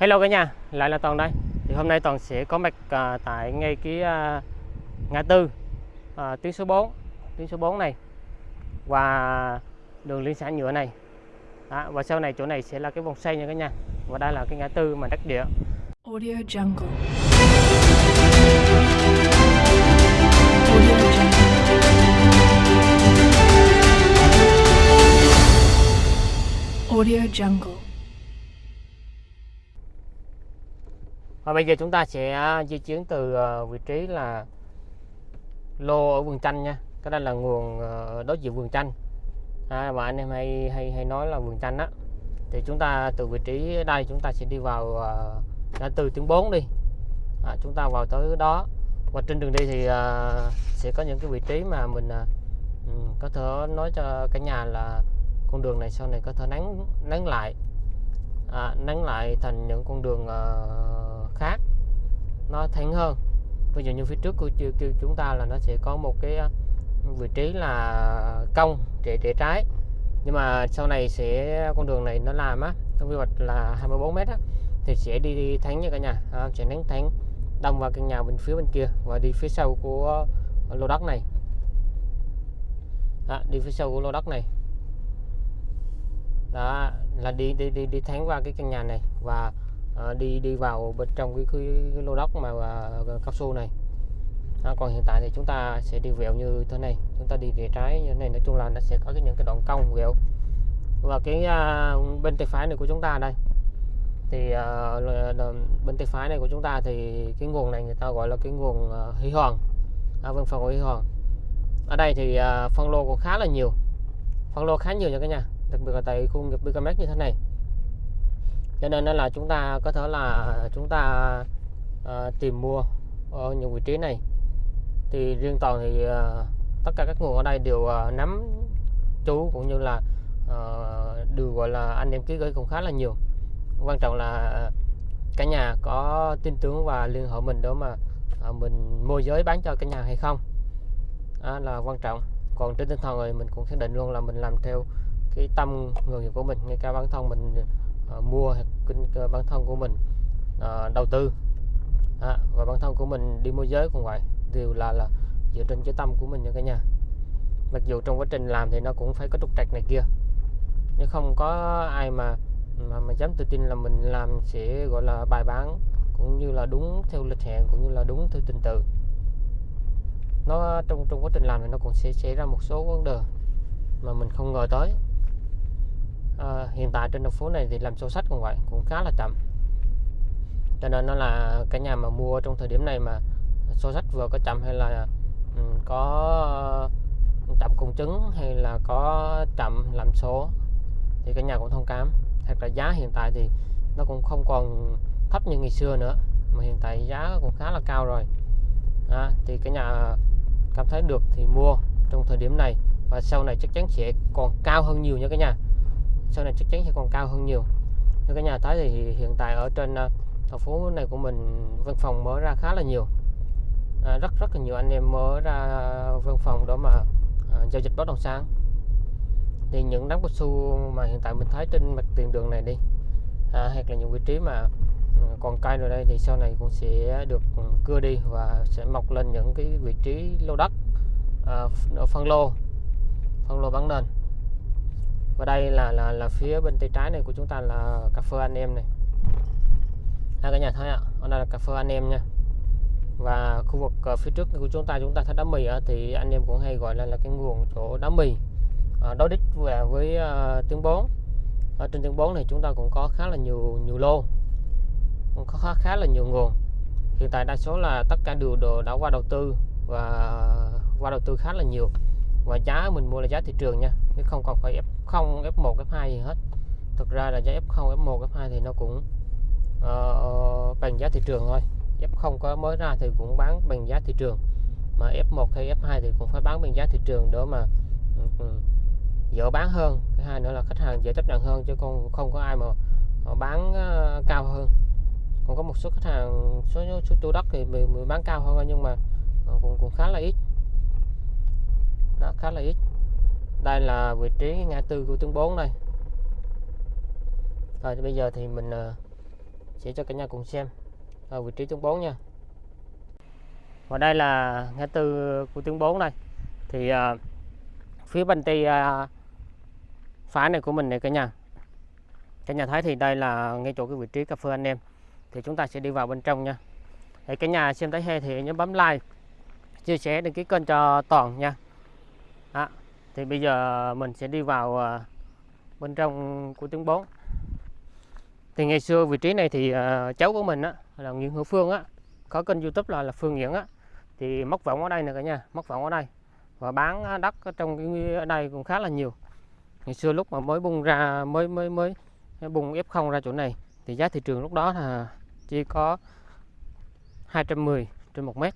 Hello cả nhà, lại là Toàn đây. Thì hôm nay Toàn sẽ có mặt à, tại ngay cái à, ngã tư à, tuyến số 4, tuyến số 4 này và đường liên xã nhựa này. Đó, và sau này chỗ này sẽ là cái vòng xoay nha cả nhà. Và đây là cái ngã tư mà đắc địa. Audio Jungle. Audio Jungle. Audio Jungle. Và bây giờ chúng ta sẽ à, di chuyển từ à, vị trí là lô ở vườn chanh nha. Cái đây là nguồn à, đối diện vườn chanh. À, mà anh em hay hay hay nói là vườn chanh á. Thì chúng ta từ vị trí đây chúng ta sẽ đi vào ngã tư tuyến 4 đi. À, chúng ta vào tới đó. Và trên đường đi thì à, sẽ có những cái vị trí mà mình à, ừ, có thể nói cho cả nhà là con đường này sau này có thể nắng nắng lại à, nắng lại thành những con đường ờ, nó thẳng hơn. Ví dụ như phía trước của kêu chúng ta là nó sẽ có một cái à, vị trí là cong rẽ rẽ trái. Nhưng mà sau này sẽ con đường này nó làm á trong quy hoạch là 24 mét á thì sẽ đi, đi thẳng nha cả nhà. À, sẽ đánh thẳng đâm vào căn nhà bên phía bên kia và đi phía sau của à, lô đất này. Đó, đi phía sau của lô đất này. Đó là đi đi đi đi thẳng qua cái căn nhà này và à, đi đi vào bên trong cái, cái, cái lô đất mà à, cao su này. À, còn hiện tại thì chúng ta sẽ đi vẹo như thế này. Chúng ta đi về trái như thế này. Nói chung là nó sẽ có cái, những cái đoạn cong vẹo. Và cái à, bên tay phải này của chúng ta đây. Thì à, là- là bên tay phải này của chúng ta thì cái nguồn này người ta gọi là cái nguồn à, hy hoàng. À, văn phòng của hy hoàng. Ở đây thì à, phân lô cũng khá là nhiều. Phân lô khá nhiều nha cả nhà. Đặc biệt là tại khu nghiệp Bicamex như thế này cho nên đó là chúng ta có thể là chúng ta à, tìm mua ở những vị trí này. Thì riêng toàn thì à, tất cả các nguồn ở đây đều à, nắm chú cũng như là à, đều gọi là anh em ký gửi cũng khá là nhiều. Quan trọng là cả nhà có tin tưởng và liên hệ mình đó mà à, mình môi giới bán cho cả nhà hay không. Đó là quan trọng. Còn trên tinh thần rồi mình cũng xác định luôn là mình làm theo cái tâm người nghiệp của mình ngay cả bản thân mình À, mua hoặc kinh bản thân của mình à, đầu tư. À, và bản thân của mình đi môi giới cũng vậy đều là là dựa trên cái tâm của mình nha cả nhà. Mặc dù trong quá trình làm thì nó cũng phải có trục trặc này kia nhưng không có ai mà mà, mà dám tự tin là mình làm sẽ gọi là bài bán cũng như là đúng theo lịch hẹn cũng như là đúng theo trình tự. Nó trong trong quá trình làm thì nó cũng sẽ xảy ra một số vấn đề mà mình không ngờ tới à, hiện tại trên đường phố này thì làm sổ sách cũng vậy cũng khá là chậm. Cho nên nó là cái nhà mà mua trong thời điểm này mà sổ sách vừa có chậm hay là um, có ờ, chậm công chứng hay là có chậm làm số thì cái nhà cũng thông cảm. Hoặc là giá hiện tại thì nó cũng không còn thấp như ngày xưa nữa mà hiện tại giá cũng khá là cao rồi. À, thì cái nhà cảm thấy được thì mua trong thời điểm này và sau này chắc chắn sẽ còn cao hơn nhiều nha cả nhà sau này chắc chắn sẽ còn cao hơn nhiều. Như cái nhà tới thì hiện tại ở trên ờ, thành phố này của mình văn phòng mở ra khá là nhiều. À, rất rất là nhiều anh em mở ra văn phòng đó mà à, giao dịch bất động sản. Thì những đám cao su mà hiện tại mình thấy trên mặt tiền đường này đi à, hay là những vị trí mà ừ, còn cây rồi đây thì sau này cũng sẽ được ừ, cưa đi và sẽ mọc lên những cái vị trí lô đất à, phân lô phân lô bán nền và đây là là là phía bên tay trái này của chúng ta là cà phê anh em này. À, cả nhà thấy ạ. Hôm đây là cà phê anh em nha. Và khu vực ờ, phía trước của chúng ta chúng ta thấy đá mì á, thì anh em cũng hay gọi là là cái nguồn chỗ đá mì. À, đối đích về với ờ, tiếng 4 ở trên tiếng 4 này chúng ta cũng có khá là nhiều nhiều lô. Cũng có khá, khá là nhiều nguồn. Hiện tại đa số là tất cả đều đồ đã qua đầu tư và qua đầu tư khá là nhiều. Và giá mình mua là giá thị trường nha chứ không còn phải ép F0 F1 F2 gì hết. Thực ra là giá F0 F1 F2 thì nó cũng uh, bằng giá thị trường thôi. F0 có mới ra thì cũng bán bằng giá thị trường. Mà F1 hay F2 thì cũng phải bán bằng giá thị trường để mà ừ, ừ, dễ bán hơn. Cái hai nữa là khách hàng dễ chấp nhận hơn chứ không không có ai mà ờ, bán ờ, cao hơn. Còn có một số khách hàng số số chủ đất thì mình, mình bán cao hơn nhưng mà cũng cũng khá là ít. Đó khá là ít đây là vị trí ngã tư của tuyến 4 đây. Rồi bây giờ thì mình ờ, sẽ cho cả nhà cùng xem ở vị trí tuyến 4 nha. Và đây là ngã tư của tuyến 4 đây. Thì uh, phía bên tay uh, phá này của mình này cả nhà. Cả nhà thấy thì đây là ngay chỗ cái vị trí cà phê anh em. Thì chúng ta sẽ đi vào bên trong nha. Thì cả nhà xem thấy hay thì nhớ bấm like chia sẻ đăng ký kênh cho toàn nha. Đó thì bây giờ mình sẽ đi vào ờ, bên trong của tuyến 4 thì ngày xưa vị trí này thì ờ, cháu của mình á, là Nguyễn Hữu Phương á, có kênh YouTube là là Phương Nguyễn á. Thì móc võng ở đây nè cả nhà, móc võng ở đây. Và bán đất ở trong cái, ở đây cũng khá là nhiều. Ngày xưa lúc mà mới bung ra, mới mới mới bung F0 ra chỗ này, thì giá thị trường lúc đó là chỉ có 210 trên một mét.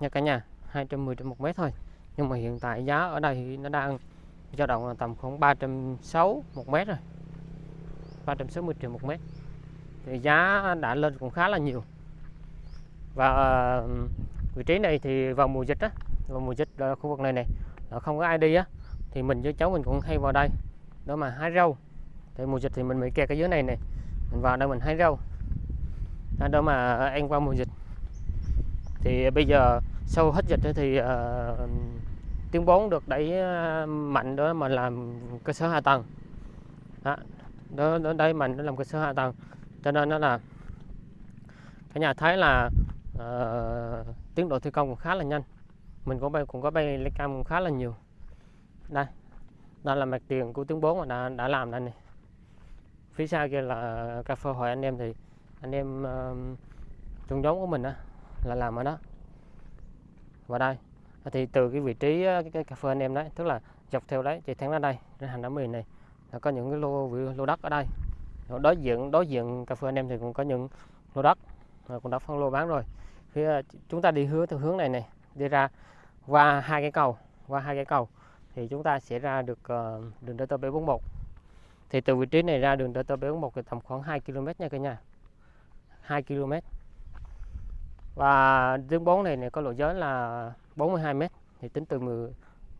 Nha cả nhà 210 trên một mét thôi nhưng mà hiện tại giá ở đây thì nó đang dao động là tầm khoảng 360 một mét rồi. 360 triệu một mét. Thì giá đã lên cũng khá là nhiều. Và vị trí này thì vào mùa dịch á, vào mùa dịch ở khu vực này này, là không có ai đi á, thì mình với cháu mình cũng hay vào đây đó mà hái rau. Thì mùa dịch thì mình bị kẹt ở dưới này này, mình vào đây mình hái rau à, đó mà ăn qua mùa dịch. Thì bây giờ sau hết dịch thì uh, tiếng bốn được đẩy ờ, mạnh đó mà làm cơ sở hạ tầng. Đó, đó, đó mạnh để làm cơ sở hạ tầng. Cho nên nó là cả nhà thấy là uh, tiến độ thi công cũng khá là nhanh. Mình cũng bay cũng có bay lấy cam cũng khá là nhiều. Đây đây là mặt tiền của tiếng 4 mà đã, đã làm đây này. Phía sau kia là cà phê hội anh em thì anh em uh, trong giống của mình á là làm ở đó và đây. Ờ, thì từ cái vị trí ờ, cái, cái cà phê anh em đấy tức là dọc theo đấy chạy thẳng ra đây đến hành đá mì này. Là có những cái lô lô đất ở đây. Ờ, đối diện đối diện cà phê anh em thì cũng có những lô đất rồi cũng đã phân lô bán rồi. Phía chúng ta đi hướng theo hướng này này đi ra qua hai cái cầu qua hai cái cầu thì chúng ta sẽ ra được đường DT 741 thì từ vị trí này ra đường DT 741 thì tầm khoảng 2 km nha cả nhà. 2 km và tuyến 4 này, này có lộ giới là 42 m thì tính từ 10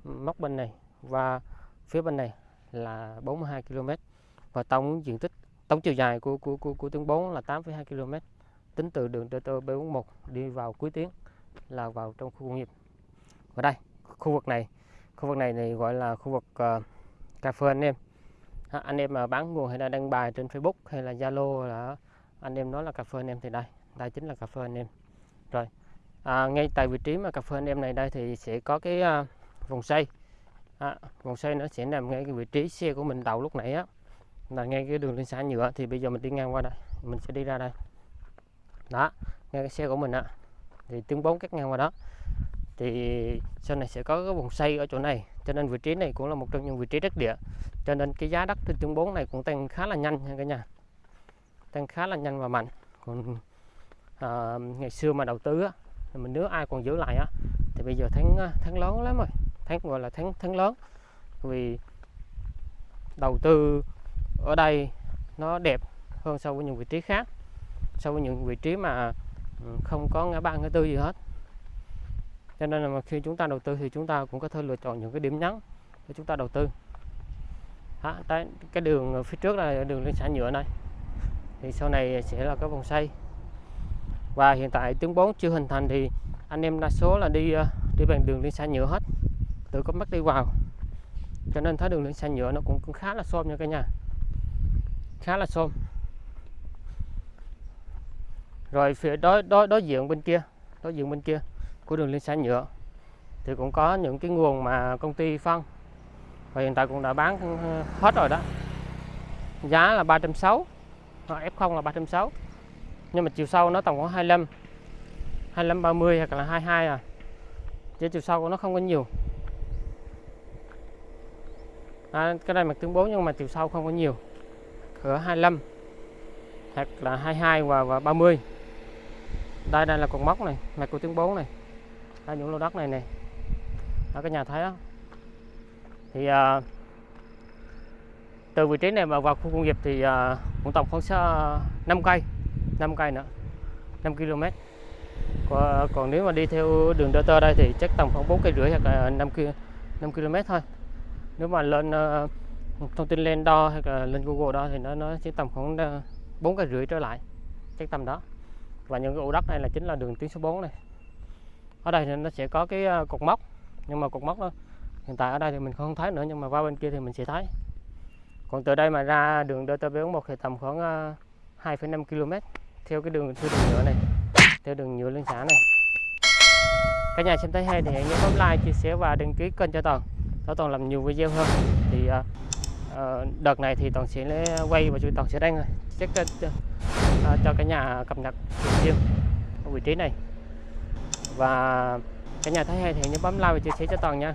móc bên này và phía bên này là 42 km và tổng diện tích tổng chiều dài của của của, của tuyến 4 là 8,2 km tính từ đường DT 741 đi vào cuối tuyến là vào trong khu công nghiệp. Ở đây khu vực này khu vực này này gọi là khu vực uh, cà phê anh em. À, anh em mà bán nguồn hay là đăng bài trên Facebook hay là Zalo là anh em nói là cà phê anh em thì đây đây chính là cà phê anh em rồi. À, ngay tại vị trí mà cà phê anh em này đây thì sẽ có cái à, vòng xoay. À, vòng xoay nó sẽ nằm ngay cái vị trí xe của mình đậu lúc nãy á. Là ngay cái đường lên xã nhựa thì bây giờ mình đi ngang qua đây mình sẽ đi ra đây. Đó ngay cái xe của mình á. Thì tiếng bốn cắt ngang qua đó. Thì sau này sẽ có cái vòng xoay ở chỗ này. Cho nên vị trí này cũng là một trong những vị trí đất địa. Cho nên cái giá đất trên tiếng 4 này cũng tăng khá là nhanh nha cả nhà. Tăng khá là nhanh và mạnh. Còn à, ngày xưa mà đầu tư á mình nếu ai còn giữ lại á thì bây giờ tháng ờ, tháng lớn lắm rồi. Tháng gọi là tháng tháng lớn. Vì đầu tư ở đây nó đẹp hơn so với những vị trí khác so với những vị trí mà ừ, không có ngã ba ngã tư gì hết. Cho nên là khi chúng ta đầu tư thì chúng ta cũng có thể lựa chọn những cái điểm nhấn để chúng ta đầu tư. Đó, cái đường phía trước là đường lên xã nhựa này. Thì sau này sẽ là cái vòng xoay và hiện tại tuyến 4 chưa hình thành thì anh em đa số là đi ờ, đi bằng đường liên xã nhựa hết. Từ có mắt đi vào. Cho nên thấy đường liên xã nhựa nó cũng, cũng khá là xôm nha cả nhà. Khá là xôm. Rồi phía đối đối đối diện bên kia đối diện bên kia của đường liên xã nhựa thì cũng có những cái nguồn mà công ty phân. Và hiện tại cũng đã bán ờ, hết rồi đó. Giá là 360 F0 là 360 nhưng mà chiều sâu nó tầm khoảng 25 25 30 hoặc là 22 à. Chứ chiều sâu của nó không có nhiều. À, cái đây mặt tương 4 nhưng mà chiều sâu không có nhiều. Ở 25 hoặc là 22 và, và 30 đây đây là cột móc này mặt của tiếng 4 này. Đây những lô đất này này ở cái nhà thấy không thì à, từ vị trí này mà vào khu công nghiệp thì à, cũng tổng khoảng 5 cây. 5 cây nữa 5 km. Còn, còn nếu mà đi theo đường DT đây thì chắc tầm khoảng 4 cây rưỡi hoặc là 5 km 5 km thôi. Nếu mà lên uh, thông tin lên đo hoặc là lên Google đo thì nó nó chỉ tầm khoảng ờ, bốn cây rưỡi trở lại chắc tầm đó. Và những cái ổ đất này là chính là đường tuyến số 4 này. Ở đây thì nó sẽ có cái ờ, cột mốc nhưng mà cột mốc đó hiện tại ở đây thì mình không thấy nữa nhưng mà qua bên kia thì mình sẽ thấy. Còn từ đây mà ra đường DT41 thì tầm khoảng 2,5 km theo cái đường theo đường nhựa này theo đường nhựa liên xã này. Cả nhà xem thấy hay thì hãy nhớ bấm like chia sẻ và đăng ký kênh cho toàn. Để toàn làm nhiều video hơn. Thì uh, đợt này thì toàn sẽ lấy- quay và chúng toàn sẽ đăng rồi chắc cho, cho, cho cả nhà cập nhật thường xuyên ở vị trí này. Và cả nhà thấy hay thì nhớ bấm like và chia sẻ cho toàn nha.